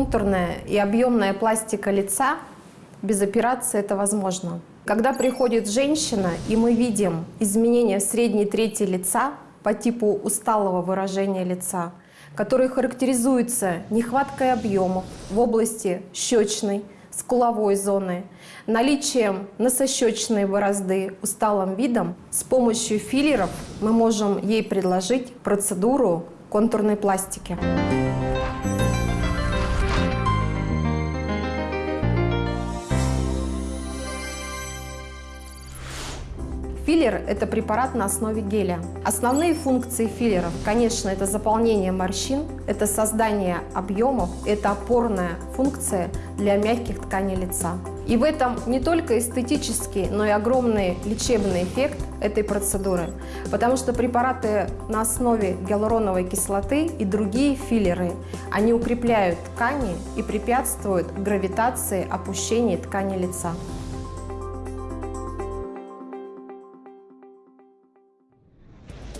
контурная и объемная пластика лица, без операции это возможно. Когда приходит женщина, и мы видим изменения в средней трети лица по типу усталого выражения лица, который характеризуется нехваткой объемов в области щечной, скуловой зоны, наличием носощечной борозды, усталым видом, с помощью филлеров мы можем ей предложить процедуру контурной пластики. Филлер – это препарат на основе геля. Основные функции филлеров, конечно, это заполнение морщин, это создание объемов, это опорная функция для мягких тканей лица. И в этом не только эстетический, но и огромный лечебный эффект этой процедуры, потому что препараты на основе гиалуроновой кислоты и другие филлеры, они укрепляют ткани и препятствуют гравитации опущения ткани лица.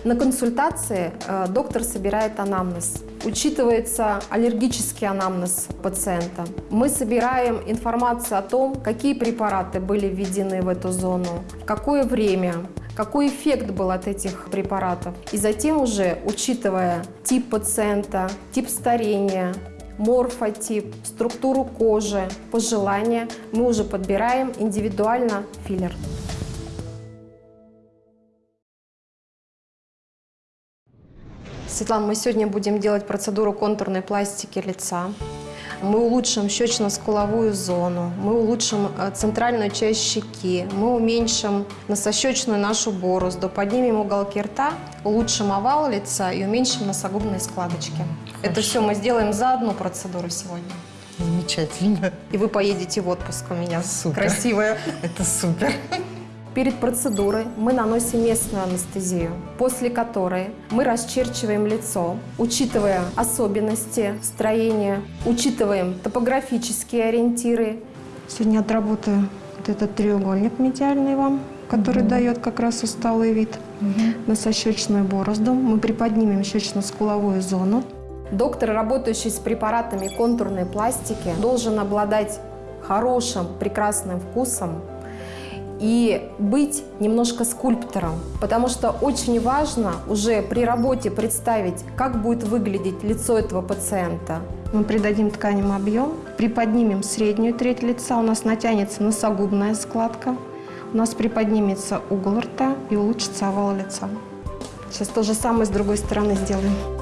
На консультации э, доктор собирает анамнез. Учитывается аллергический анамнез пациента. Мы собираем информацию о том, какие препараты были введены в эту зону, в какое время, какой эффект был от этих препаратов. И затем уже, учитывая тип пациента, тип старения, морфотип, структуру кожи, пожелания, мы уже подбираем индивидуально филлер. Светлана, мы сегодня будем делать процедуру контурной пластики лица. Мы улучшим щечно-скуловую зону, мы улучшим э, центральную часть щеки, мы уменьшим носощечную нашу борозду, поднимем уголки рта, улучшим овал лица и уменьшим носогубные складочки. Хорошо. Это все мы сделаем за одну процедуру сегодня. Замечательно. И вы поедете в отпуск у меня. Супер. Красивая. Это супер. Перед процедурой мы наносим местную анестезию, после которой мы расчерчиваем лицо, учитывая особенности строения, учитываем топографические ориентиры. Сегодня отработаю вот этот треугольник медиальный вам, который угу. дает как раз усталый вид. Угу. Носощечную борозду. Мы приподнимем щечно-скуловую зону. Доктор, работающий с препаратами контурной пластики, должен обладать хорошим, прекрасным вкусом, и быть немножко скульптором, потому что очень важно уже при работе представить, как будет выглядеть лицо этого пациента. Мы придадим тканям объем, приподнимем среднюю треть лица, у нас натянется носогубная складка, у нас приподнимется угол рта и улучшится овал лица. Сейчас то же самое с другой стороны сделаем.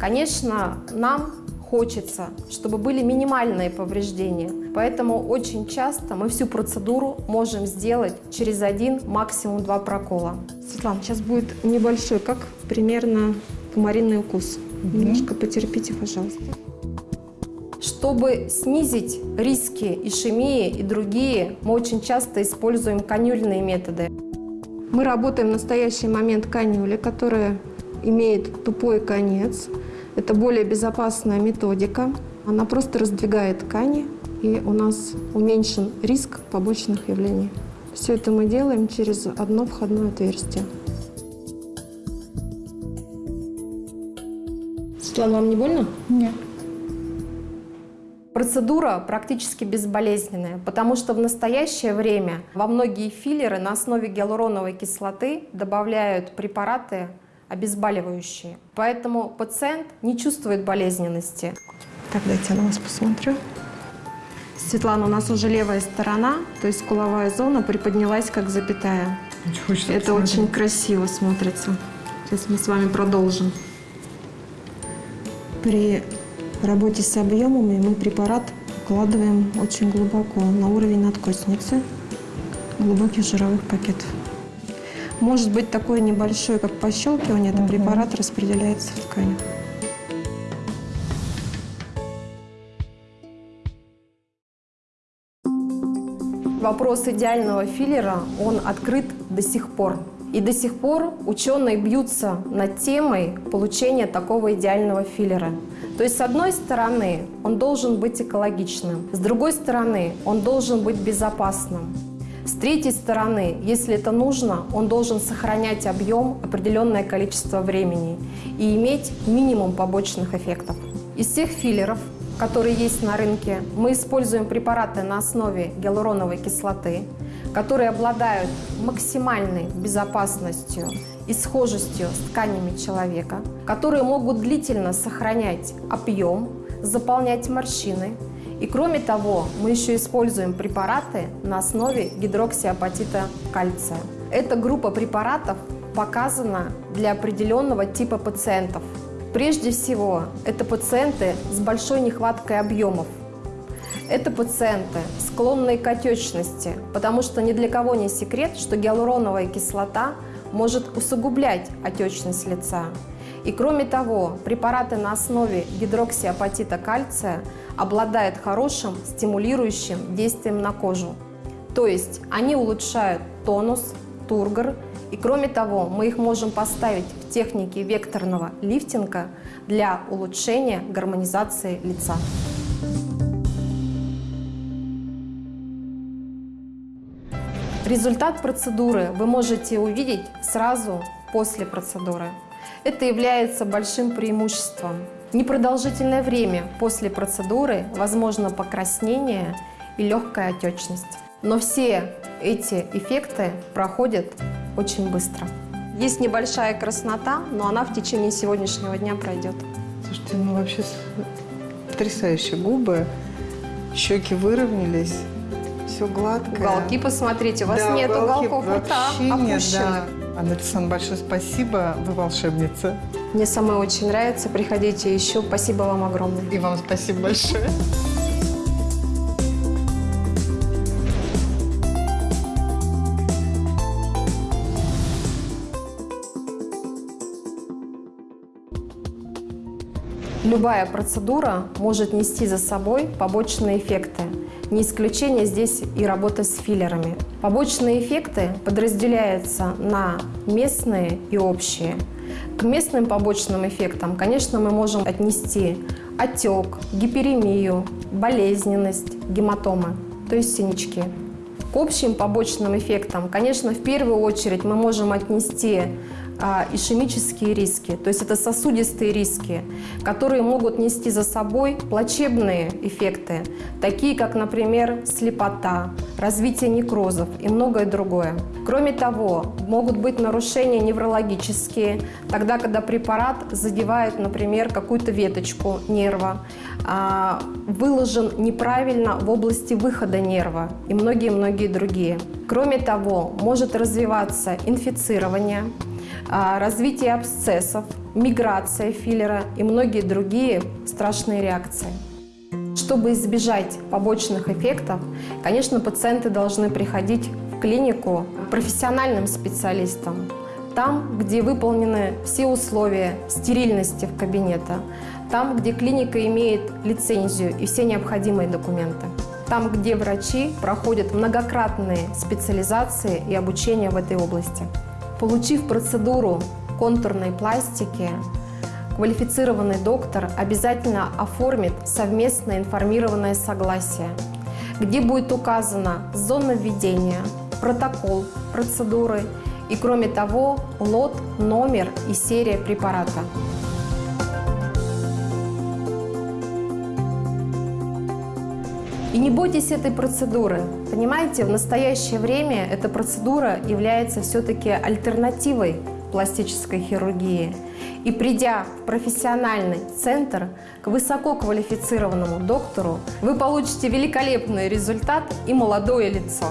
Конечно, нам хочется, чтобы были минимальные повреждения. Поэтому очень часто мы всю процедуру можем сделать через один, максимум два прокола. Светлана, сейчас будет небольшой, как примерно комаринный укус. Угу. Немножко потерпите, пожалуйста. Чтобы снизить риски ишемии и другие, мы очень часто используем канюльные методы. Мы работаем в настоящий момент канюли, которая имеет тупой конец. Это более безопасная методика. Она просто раздвигает ткани, и у нас уменьшен риск побочных явлений. Все это мы делаем через одно входное отверстие. Светлана, вам не больно? Нет. Процедура практически безболезненная, потому что в настоящее время во многие филлеры на основе гиалуроновой кислоты добавляют препараты обезболивающие. Поэтому пациент не чувствует болезненности. Так, дайте я на вас посмотрю. Светлана, у нас уже левая сторона, то есть скуловая зона приподнялась как запятая. Очень Это посмотреть. очень красиво смотрится. Сейчас мы с вами продолжим. При работе с объемами мы препарат укладываем очень глубоко, на уровень надкосницы, глубоких жировых пакетов. Может быть такое небольшое, как пощелкивание, это препарат распределяется в ткани. Вопрос идеального филлера, он открыт до сих пор. И до сих пор ученые бьются над темой получения такого идеального филлера. То есть, с одной стороны, он должен быть экологичным, с другой стороны, он должен быть безопасным. С третьей стороны, если это нужно, он должен сохранять объем определенное количество времени и иметь минимум побочных эффектов. Из всех филлеров, которые есть на рынке, мы используем препараты на основе гиалуроновой кислоты, которые обладают максимальной безопасностью и схожестью с тканями человека, которые могут длительно сохранять объем, заполнять морщины. И кроме того, мы еще используем препараты на основе гидроксиапатита кальция. Эта группа препаратов показана для определенного типа пациентов. Прежде всего, это пациенты с большой нехваткой объемов, это пациенты, склонные к отечности, потому что ни для кого не секрет, что гиалуроновая кислота может усугублять отечность лица. И кроме того, препараты на основе гидроксиапатита кальция обладают хорошим стимулирующим действием на кожу. То есть они улучшают тонус, тургор, и кроме того, мы их можем поставить в технике векторного лифтинга для улучшения гармонизации лица. Результат процедуры вы можете увидеть сразу после процедуры. Это является большим преимуществом. Непродолжительное время после процедуры возможно покраснение и легкая отечность. Но все эти эффекты проходят очень быстро. Есть небольшая краснота, но она в течение сегодняшнего дня пройдет. Слушайте, ну вообще потрясающие губы, щеки выровнялись все гладкое. Уголки посмотрите, у вас да, нет уголков рта опущенных. Да. Анна Александровна, большое спасибо, вы волшебница. Мне самой очень нравится, приходите еще. Спасибо вам огромное. И вам спасибо большое. Любая процедура может нести за собой побочные эффекты. Не исключение здесь и работа с филлерами. Побочные эффекты подразделяются на местные и общие. К местным побочным эффектам, конечно, мы можем отнести отек, гиперемию, болезненность, гематомы, то есть синячки. К общим побочным эффектам, конечно, в первую очередь мы можем отнести а, ишемические риски, то есть это сосудистые риски, которые могут нести за собой плачебные эффекты, такие как, например, слепота, развитие некрозов и многое другое. Кроме того, могут быть нарушения неврологические, тогда, когда препарат задевает, например, какую-то веточку нерва, а, выложен неправильно в области выхода нерва и многие-многие другие. Кроме того, может развиваться инфицирование, развитие абсцессов, миграция филлера и многие другие страшные реакции. Чтобы избежать побочных эффектов, конечно, пациенты должны приходить в клинику профессиональным специалистам, там, где выполнены все условия стерильности в кабинете, там, где клиника имеет лицензию и все необходимые документы, там, где врачи проходят многократные специализации и обучение в этой области. Получив процедуру контурной пластики, квалифицированный доктор обязательно оформит совместное информированное согласие, где будет указана зона введения, протокол процедуры и, кроме того, лот, номер и серия препарата. И не бойтесь этой процедуры. Понимаете, в настоящее время эта процедура является все-таки альтернативой пластической хирургии. И придя в профессиональный центр к высококвалифицированному доктору, вы получите великолепный результат и молодое лицо.